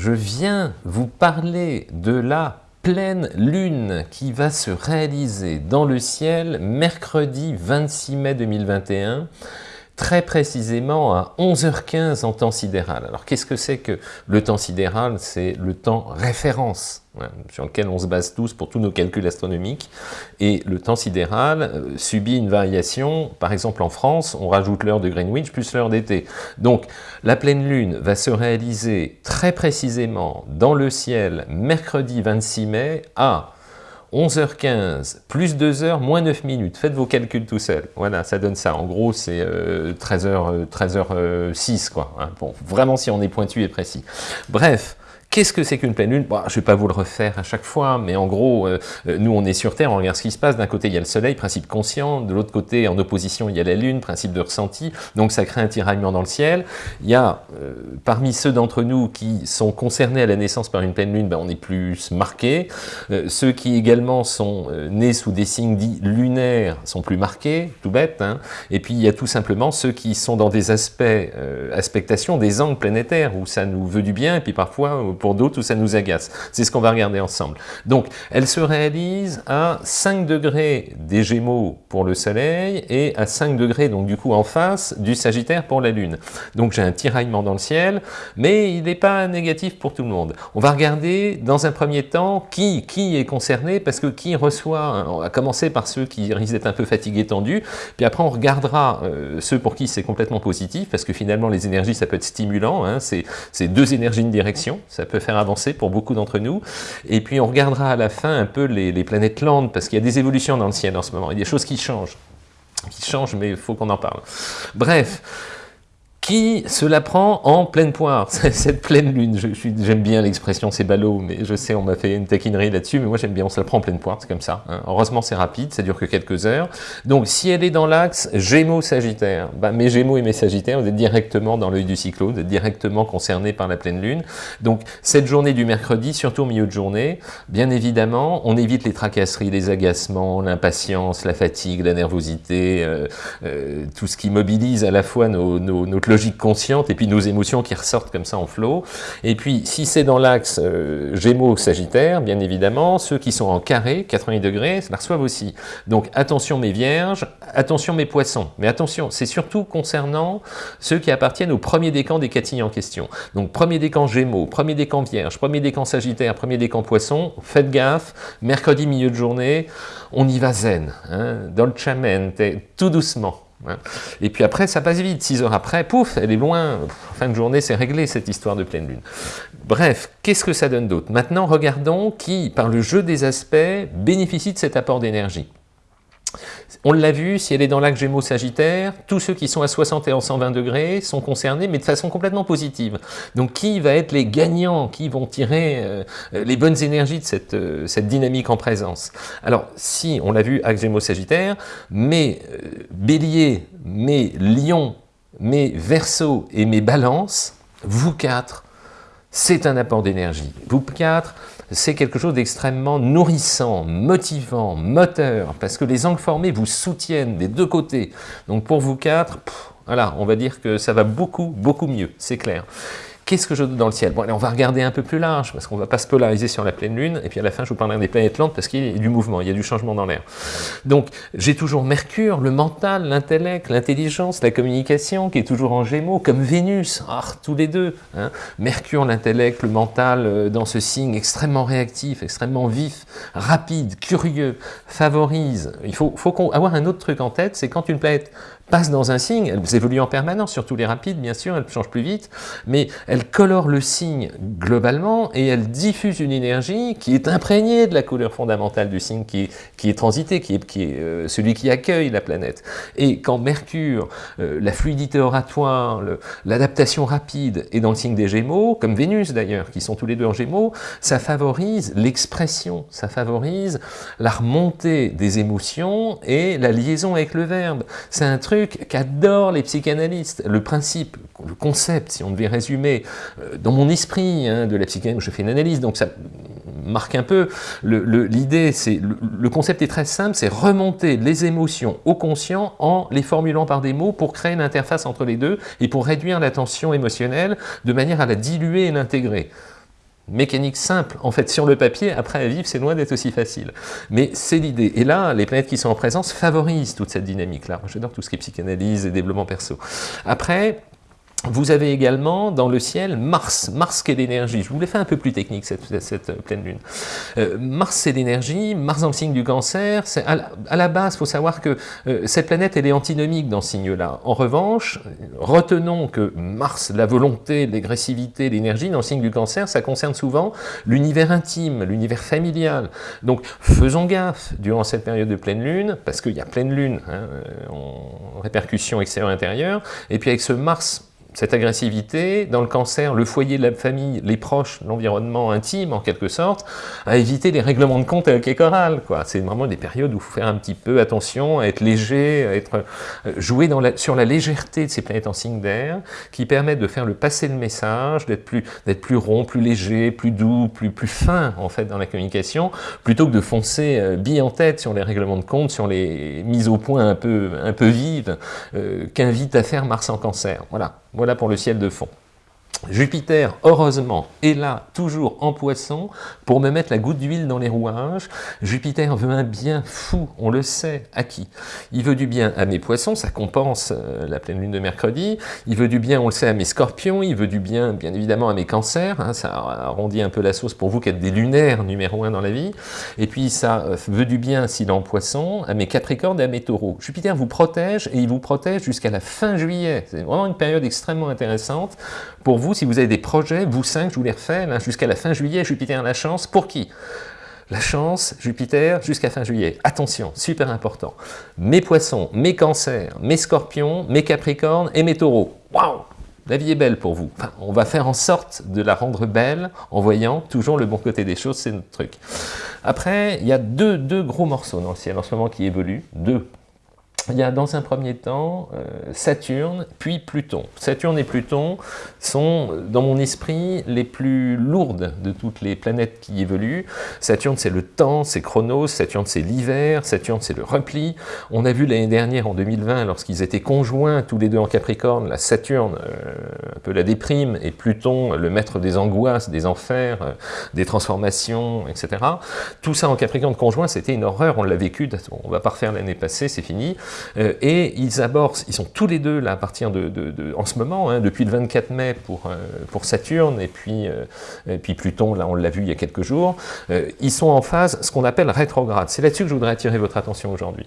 je viens vous parler de la pleine lune qui va se réaliser dans le ciel mercredi 26 mai 2021 très précisément à 11h15 en temps sidéral. Alors qu'est-ce que c'est que le temps sidéral? C'est le temps référence, hein, sur lequel on se base tous pour tous nos calculs astronomiques. Et le temps sidéral euh, subit une variation, par exemple en France, on rajoute l'heure de Greenwich plus l'heure d'été. Donc la pleine lune va se réaliser très précisément dans le ciel mercredi 26 mai à 11h15, plus 2 heures, moins 9 minutes. Faites vos calculs tout seul. Voilà, ça donne ça. En gros, c'est 13h, 13h06, quoi. Hein. Bon, vraiment, si on est pointu et précis. Bref, Qu'est-ce que c'est qu'une pleine lune? Bon, Je ne vais pas vous le refaire à chaque fois, mais en gros, euh, euh, nous on est sur Terre, on regarde ce qui se passe. D'un côté, il y a le Soleil, principe conscient. De l'autre côté, en opposition, il y a la Lune, principe de ressenti. Donc ça crée un tiraillement dans le ciel. Il y a, euh, parmi ceux d'entre nous qui sont concernés à la naissance par une pleine lune, ben, on est plus marqués. ceux qui également sont nés sous des signes dits lunaires sont plus marqués, tout bête. Hein. Et puis il y a tout simplement ceux qui sont dans des aspects, aspectations, des angles planétaires, où ça nous veut du bien, et puis parfois pour d'autres où ça nous agace. C'est ce qu'on va regarder ensemble. Donc, elle se réalise à 5 degrés des Gémeaux pour le Soleil et à 5 degrés, donc du coup en face, du Sagittaire pour la Lune. Donc j'ai un tiraillement dans le ciel, mais il n'est pas négatif pour tout le monde. On va regarder dans un premier temps qui, qui est concerné, parce que qui reçoit, on va commencer par ceux qui risquent d'être un peu fatigués, tendus, puis après on regardera euh, ceux pour qui c'est complètement positif, parce que finalement les énergies ça peut être stimulant, hein, c'est deux énergies de direction, faire avancer pour beaucoup d'entre nous. Et puis on regardera à la fin un peu les, planètes landes, parce qu'il y a des évolutions dans le ciel en ce moment, il y a des choses qui changent. Qui changent, mais il faut qu'on en parle. Bref, qui se la prend en pleine poire, cette pleine lune. J'aime bien l'expression, c'est ballot, mais je sais, on m'a fait une taquinerie là-dessus, mais moi j'aime bien, on se la prend en pleine poire, c'est comme ça. Hein. Heureusement, c'est rapide, ça dure que quelques heures. Donc, si elle est dans l'axe Gémeaux-Sagittaire, bah, mes Gémeaux et mes Sagittaires, vous êtes directement dans l'œil du cyclone, vous êtes directement concernés par la pleine lune. Donc, cette journée du mercredi, surtout au milieu de journée, bien évidemment, on évite les tracasseries, les agacements, l'impatience, la fatigue, la nervosité, euh, euh, tout ce qui mobilise à la fois notre logique consciente et puis nos émotions qui ressortent comme ça en flot. Et puis, si c'est dans l'axe euh, Gémeaux-Sagittaire, bien évidemment, ceux qui sont en carré, 80 degrés, la reçoivent aussi. Donc, attention mes vierges, attention mes poissons. Mais attention, c'est surtout concernant ceux qui appartiennent au premier décan des catilles en question. Donc, premier décan Gémeaux, premier décan Vierge, premier décan Sagittaire, premier décan Poisson, faites gaffe, mercredi milieu de journée, on y va zen, hein, dolcemente, tout doucement. Et puis après, ça passe vite. Six heures après, pouf, elle est loin. Fin de journée, c'est réglé cette histoire de pleine lune. Bref, qu'est-ce que ça donne d'autre? Maintenant, regardons qui, par le jeu des aspects, bénéficie de cet apport d'énergie. On l'a vu, si elle est dans l'axe Gémeaux-Sagittaire, tous ceux qui sont à 60 et en 120 degrés sont concernés, mais de façon complètement positive. Donc qui va être les gagnants, qui vont tirer euh, les bonnes énergies de cette, euh, cette, dynamique en présence? Alors, si, on l'a vu, axe Gémeaux-Sagittaire, mais euh, Bélier, mais Lion, mais Verseau et mes Balances, vous quatre, c'est un apport d'énergie. Vous quatre, c'est quelque chose d'extrêmement nourrissant, motivant, moteur, parce que les angles formés vous soutiennent des deux côtés. Donc pour vous quatre, voilà, on va dire que ça va beaucoup, beaucoup mieux, c'est clair. Qu'est-ce que je donne dans le ciel? Bon, allez, on va regarder un peu plus large, parce qu'on ne va pas se polariser sur la pleine lune, et puis à la fin, je vous parlerai des planètes lentes, parce qu'il y a du mouvement, il y a du changement dans l'air. Donc, j'ai toujours Mercure, le mental, l'intellect, l'intelligence, la communication, qui est toujours en gémeaux, comme Vénus, ah, tous les deux. Hein. Mercure, l'intellect, le mental, euh, dans ce signe extrêmement réactif, extrêmement vif, rapide, curieux, favorise. Il faut, faut avoir un autre truc en tête, c'est quand une planète passe dans un signe, elle évolue en permanence, surtout les rapides, bien sûr, elle change plus vite, mais elle colore le signe globalement et elle diffuse une énergie qui est imprégnée de la couleur fondamentale du signe qui est, qui est transité, qui est, qui est euh, celui qui accueille la planète. Et quand Mercure, euh, la fluidité oratoire, l'adaptation rapide est dans le signe des Gémeaux, comme Vénus d'ailleurs, qui sont tous les deux en Gémeaux, ça favorise l'expression, ça favorise la remontée des émotions et la liaison avec le verbe. C'est un truc qu'adorent les psychanalystes. Le principe, le concept, si on devait résumer, euh, dans mon esprit hein, de la psychanalyse, je fais une analyse, donc ça marque un peu. L'idée, c'est le, concept est très simple, c'est remonter les émotions au conscient en les formulant par des mots pour créer une interface entre les deux et pour réduire la tension émotionnelle de manière à la diluer et l'intégrer mécanique simple, en fait, sur le papier, après à vivre, c'est loin d'être aussi facile. Mais c'est l'idée. Et là, les planètes qui sont en présence favorisent toute cette dynamique-là. J'adore tout ce qui est psychanalyse et développement perso. Après, vous avez également dans le ciel Mars, Mars qui est l'énergie. Je vous l'ai fait un peu plus technique cette, cette euh, pleine lune. Euh, Mars c'est l'énergie, Mars dans le signe du cancer. À la, à la base, il faut savoir que euh, cette planète elle est antinomique dans ce signe-là. En revanche, retenons que Mars, la volonté, l'agressivité, l'énergie dans le signe du cancer, ça concerne souvent l'univers intime, l'univers familial. Donc faisons gaffe durant cette période de pleine lune, parce qu'il y a pleine lune hein, en répercussion extérieure-intérieure, et puis avec ce Mars cette agressivité, dans le cancer, le foyer, la famille, les proches, l'environnement intime en quelque sorte, à éviter les règlements de compte avec les chorales. C'est vraiment des périodes où il faut faire un petit peu attention, à être léger, à être euh, jouer dans la, sur la légèreté de ces planètes en signe d'air, qui permettent de faire le passer le message, d'être plus, plus rond, plus léger, plus doux, plus, plus fin en fait dans la communication, plutôt que de foncer euh, bille en tête sur les règlements de compte, sur les mises au point un peu, un peu vives, euh, qu'invite à faire Mars en cancer. Voilà. Voilà pour le ciel de fond. Jupiter, heureusement, est là, toujours en poisson, pour me mettre la goutte d'huile dans les rouages. Jupiter veut un bien fou, on le sait, à qui? Il veut du bien à mes poissons, ça compense euh, la pleine lune de mercredi. Il veut du bien, on le sait, à mes scorpions. Il veut du bien, bien évidemment, à mes cancers. Hein, ça arrondit un peu la sauce pour vous qui êtes des lunaires numéro un dans la vie. Et puis, ça euh, veut du bien, s'il est en poisson, à mes capricornes et à mes taureaux. Jupiter vous protège, et il vous protège jusqu'à la fin juillet. C'est vraiment une période extrêmement intéressante pour vous si vous avez des projets, vous cinq, je vous les refais, jusqu'à la fin juillet, Jupiter la chance, pour qui? La chance, Jupiter, jusqu'à fin juillet. Attention, super important. Mes poissons, mes cancers, mes scorpions, mes capricornes et mes taureaux. Waouh La vie est belle pour vous. on va faire en sorte de la rendre belle en voyant toujours le bon côté des choses, c'est notre truc. Après, il y a deux, deux gros morceaux dans le ciel en ce moment qui évoluent. Deux il y a dans un premier temps euh, Saturne, puis Pluton. Saturne et Pluton sont, dans mon esprit, les plus lourdes de toutes les planètes qui évoluent. Saturne, c'est le temps, c'est Chronos, Saturne, c'est l'hiver, Saturne, c'est le repli. On a vu l'année dernière, en 2020, lorsqu'ils étaient conjoints, tous les deux en Capricorne, la Saturne, euh, un peu la déprime, et Pluton, le maître des angoisses, des enfers, euh, des transformations, etc. Tout ça en Capricorne conjoint, c'était une horreur, on l'a vécu, on va pas refaire l'année passée, c'est fini. Euh, et ils abordent, ils sont tous les deux là à partir de, en ce moment, hein, depuis le 24 mai pour, euh, pour Saturne et puis, euh, et puis Pluton, là on l'a vu il y a quelques jours, ils sont en phase ce qu'on appelle rétrograde. C'est là-dessus que je voudrais attirer votre attention aujourd'hui.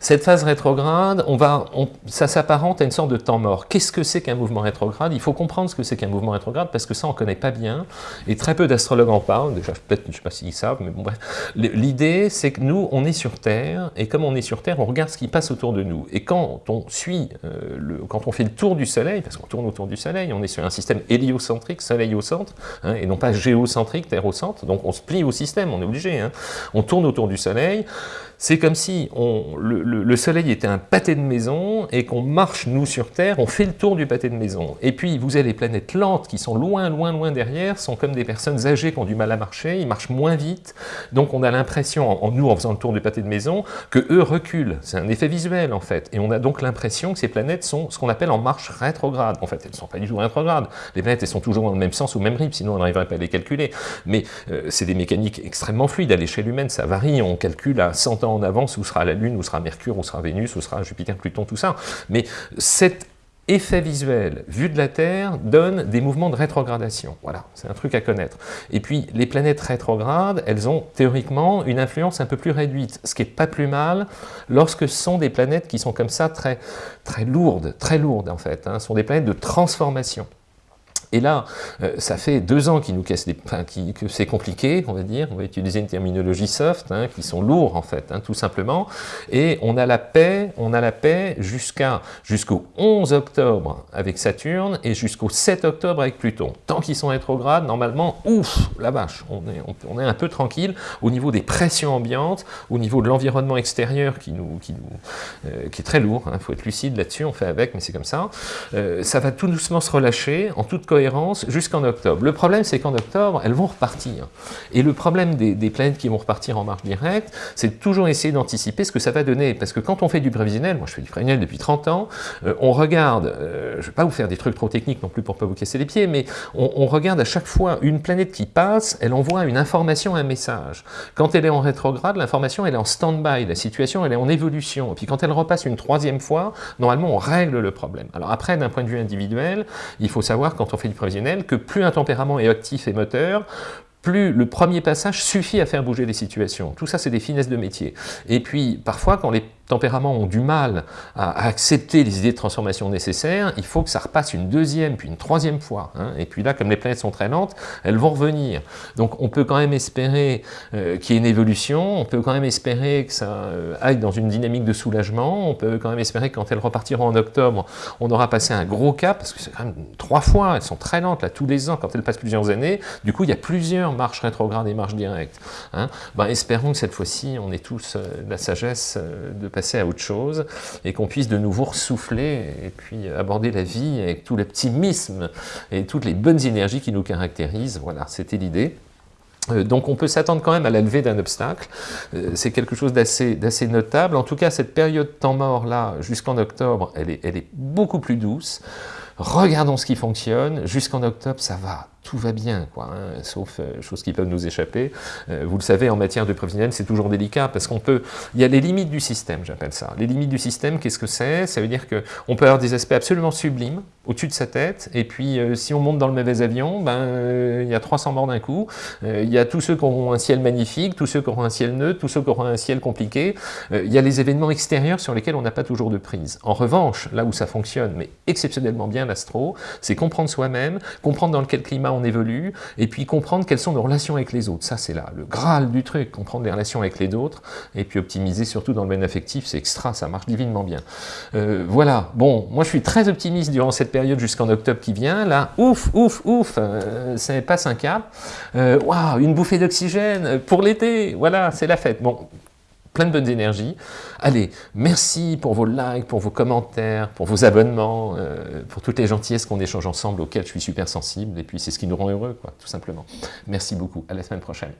Cette phase rétrograde, on va, ça s'apparente à une sorte de temps mort. Qu'est-ce que c'est qu'un mouvement rétrograde? Il faut comprendre ce que c'est qu'un mouvement rétrograde, parce que ça, on ne connaît pas bien, et très peu d'astrologues en parlent, déjà, peut-être, je ne sais pas s'ils savent, mais bon, bref. L'idée, c'est que nous, on est sur Terre, et comme on est sur Terre, on regarde ce qui passe autour de nous. Et quand on suit, euh, le, quand on fait le tour du Soleil, parce qu'on tourne autour du Soleil, on est sur un système héliocentrique, Soleil au centre, hein, et non pas géocentrique, Terre au centre, donc on se plie au système, on est obligé. Hein. On tourne autour du Soleil, c'est comme si on, le, soleil était un pâté de maison et qu'on marche, nous, sur Terre, on fait le tour du pâté de maison. Et puis, vous avez les planètes lentes qui sont loin, loin, loin derrière, sont comme des personnes âgées qui ont du mal à marcher, ils marchent moins vite. Donc, on a l'impression, en, nous, en faisant le tour du pâté de maison, que eux reculent. C'est un effet visuel, en fait. Et on a donc l'impression que ces planètes sont ce qu'on appelle en marche rétrograde. En fait, elles ne sont pas du tout rétrogrades. Les planètes, elles sont toujours dans le même sens, au même rythme, sinon on n'arriverait pas à les calculer. Mais euh, c'est des mécaniques extrêmement fluides. À l'échelle humaine, ça varie. On calcule à 100 ans en avance où sera la Lune, où sera Mercure, où sera Vénus, où sera Jupiter, Pluton, tout ça. Mais cet effet visuel vu de la Terre donne des mouvements de rétrogradation. Voilà, c'est un truc à connaître. Et puis, les planètes rétrogrades, elles ont théoriquement une influence un peu plus réduite, ce qui n'est pas plus mal lorsque ce sont des planètes qui sont comme ça très, très lourdes, très lourdes en fait, hein, ce sont des planètes de transformation. Et là, euh, ça fait deux ans nous casse des, enfin, que c'est compliqué, on va dire, on va utiliser une terminologie soft, hein, qui sont lourds en fait, hein, tout simplement, et on a la paix, on a la paix jusqu'à jusqu'au 11 octobre avec Saturne et jusqu'au 7 octobre avec Pluton. Tant qu'ils sont rétrogrades, normalement, ouf, la vache, on est, on, est un peu tranquille au niveau des pressions ambiantes, au niveau de l'environnement extérieur qui, nous, qui, nous, euh, qui est très lourd, il hein, faut être lucide là-dessus, on fait avec, mais c'est comme ça. Euh, ça va tout doucement se relâcher en toute jusqu'en octobre. Le problème, c'est qu'en octobre, elles vont repartir. Et le problème des, planètes qui vont repartir en marche directe, c'est toujours essayer d'anticiper ce que ça va donner. Parce que quand on fait du prévisionnel, moi je fais du prévisionnel depuis 30 ans, euh, on regarde, euh, je ne vais pas vous faire des trucs trop techniques non plus pour ne pas vous casser les pieds, mais on, on, regarde à chaque fois une planète qui passe, elle envoie une information, un message. Quand elle est en rétrograde, l'information elle est en stand-by, la situation elle est en évolution. Et puis quand elle repasse une troisième fois, normalement on règle le problème. Alors après, d'un point de vue individuel, il faut savoir quand on fait du prévisionnel que plus un tempérament est actif et moteur, plus le premier passage suffit à faire bouger les situations. Tout ça, c'est des finesses de métier. Et puis, parfois, quand les tempéraments ont du mal à, accepter les idées de transformation nécessaires, il faut que ça repasse une deuxième, puis une troisième fois. Hein. Et puis là, comme les planètes sont très lentes, elles vont revenir. Donc on peut quand même espérer euh, qu'il y ait une évolution, on peut quand même espérer que ça euh, aille dans une dynamique de soulagement, on peut quand même espérer que quand elles repartiront en octobre, on aura passé un gros cap, parce que c'est quand même trois fois, elles sont très lentes là, tous les ans, quand elles passent plusieurs années, du coup il y a plusieurs marches rétrogrades et marches directes. Hein. Ben, espérons que cette fois-ci, on ait tous euh, la sagesse de à autre chose et qu'on puisse de nouveau ressouffler et puis aborder la vie avec tout l'optimisme et toutes les bonnes énergies qui nous caractérisent. Voilà, c'était l'idée. Euh, donc on peut s'attendre quand même à la levée d'un obstacle, euh, c'est quelque chose d'assez notable. En tout cas, cette période temps mort là, jusqu'en octobre, elle est, elle est beaucoup plus douce. Regardons ce qui fonctionne, jusqu'en octobre ça va tout va bien, quoi, hein, sauf euh, choses qui peuvent nous échapper. Euh, vous le savez, en matière de prévisionnel, c'est toujours délicat, parce qu'on peut... Il y a les limites du système, j'appelle ça. Les limites du système, qu'est-ce que c'est? Ça veut dire qu'on peut avoir des aspects absolument sublimes, au-dessus de sa tête, et puis euh, si on monte dans le mauvais avion, ben, il y a 300 morts d'un coup, il y a tous ceux qui auront un ciel magnifique, tous ceux qui auront un ciel neutre, tous ceux qui auront un ciel compliqué, il y a les événements extérieurs sur lesquels on n'a pas toujours de prise. En revanche, là où ça fonctionne, mais exceptionnellement bien l'astro, c'est comprendre soi-même, comprendre dans quel climat évolue, et puis comprendre quelles sont nos relations avec les autres. Ça, c'est là le graal du truc, comprendre les relations avec les autres, et puis optimiser surtout dans le domaine affectif, c'est extra, ça marche divinement bien. Euh, voilà, bon, moi je suis très optimiste durant cette période jusqu'en octobre qui vient, là, ouf, ouf, ouf, euh, ça passe un cap, euh, waouh, une bouffée d'oxygène pour l'été, voilà, c'est la fête. Bon, plein de bonnes énergies. Allez, merci pour vos likes, pour vos commentaires, pour vos abonnements, euh, pour toutes les gentillesses qu'on échange ensemble, auxquelles je suis super sensible, et puis c'est ce qui nous rend heureux, quoi, tout simplement. Merci beaucoup, à la semaine prochaine.